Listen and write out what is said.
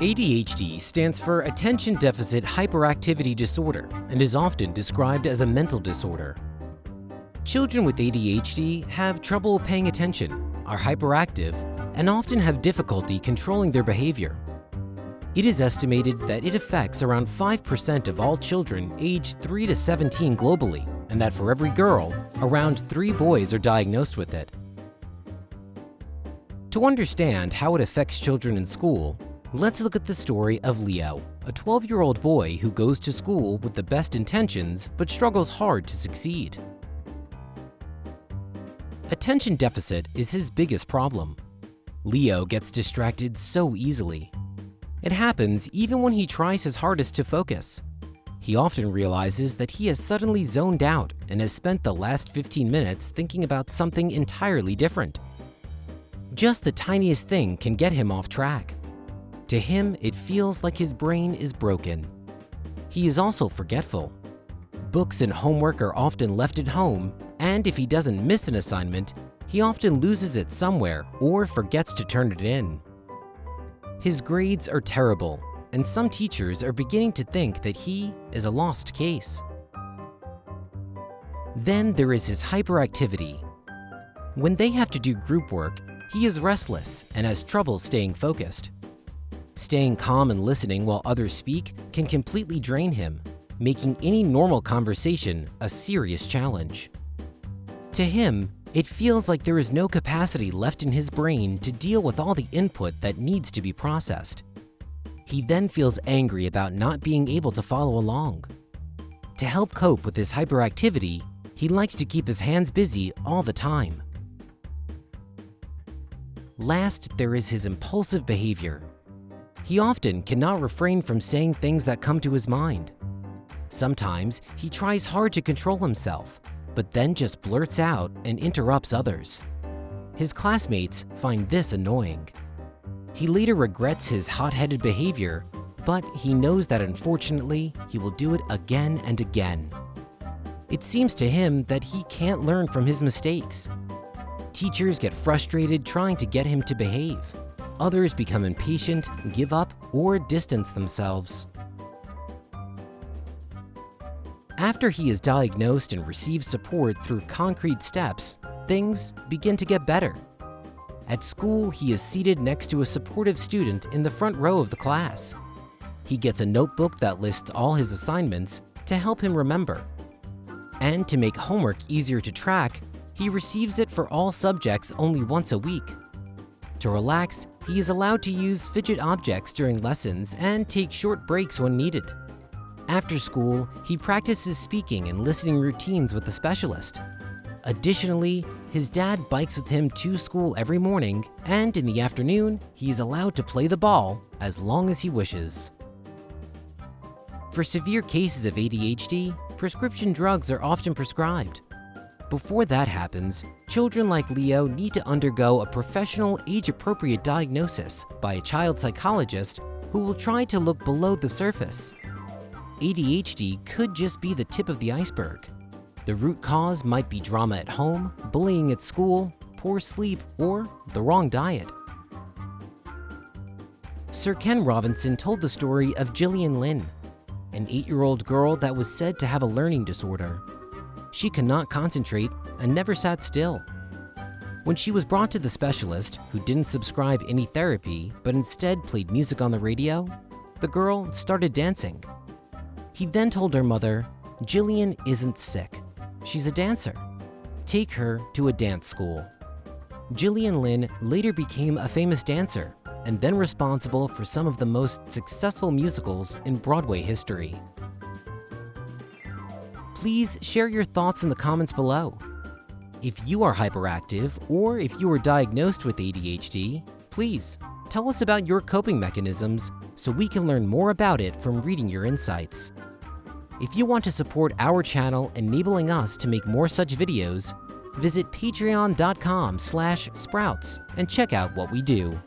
ADHD stands for Attention Deficit Hyperactivity Disorder and is often described as a mental disorder. Children with ADHD have trouble paying attention, are hyperactive, and often have difficulty controlling their behavior. It is estimated that it affects around 5% of all children aged 3 to 17 globally, and that for every girl, around 3 boys are diagnosed with it. To understand how it affects children in school, Let's look at the story of Leo, a 12-year-old boy who goes to school with the best intentions but struggles hard to succeed. Attention deficit is his biggest problem. Leo gets distracted so easily. It happens even when he tries his hardest to focus. He often realizes that he has suddenly zoned out and has spent the last 15 minutes thinking about something entirely different. Just the tiniest thing can get him off track. To him, it feels like his brain is broken. He is also forgetful. Books and homework are often left at home, and if he doesn't miss an assignment, he often loses it somewhere or forgets to turn it in. His grades are terrible, and some teachers are beginning to think that he is a lost case. Then there is his hyperactivity. When they have to do group work, he is restless and has trouble staying focused. Staying calm and listening while others speak can completely drain him, making any normal conversation a serious challenge. To him, it feels like there is no capacity left in his brain to deal with all the input that needs to be processed. He then feels angry about not being able to follow along. To help cope with his hyperactivity, he likes to keep his hands busy all the time. Last, there is his impulsive behavior. He often cannot refrain from saying things that come to his mind. Sometimes he tries hard to control himself, but then just blurts out and interrupts others. His classmates find this annoying. He later regrets his hot-headed behavior, but he knows that unfortunately, he will do it again and again. It seems to him that he can't learn from his mistakes. Teachers get frustrated trying to get him to behave. Others become impatient, give up, or distance themselves. After he is diagnosed and receives support through concrete steps, things begin to get better. At school, he is seated next to a supportive student in the front row of the class. He gets a notebook that lists all his assignments to help him remember. And to make homework easier to track, he receives it for all subjects only once a week. To relax, he is allowed to use fidget objects during lessons and take short breaks when needed. After school, he practices speaking and listening routines with a specialist. Additionally, his dad bikes with him to school every morning, and in the afternoon, he is allowed to play the ball as long as he wishes. For severe cases of ADHD, prescription drugs are often prescribed. Before that happens, children like Leo need to undergo a professional age-appropriate diagnosis by a child psychologist who will try to look below the surface. ADHD could just be the tip of the iceberg. The root cause might be drama at home, bullying at school, poor sleep, or the wrong diet. Sir Ken Robinson told the story of Gillian Lynne, an eight-year-old girl that was said to have a learning disorder. She could not concentrate and never sat still. When she was brought to the specialist, who didn't subscribe any therapy but instead played music on the radio, the girl started dancing. He then told her mother, Gillian isn't sick. She's a dancer. Take her to a dance school. Gillian Lynne later became a famous dancer and then responsible for some of the most successful musicals in Broadway history please share your thoughts in the comments below. If you are hyperactive or if you are diagnosed with ADHD, please tell us about your coping mechanisms so we can learn more about it from reading your insights. If you want to support our channel enabling us to make more such videos, visit patreon.com sprouts and check out what we do.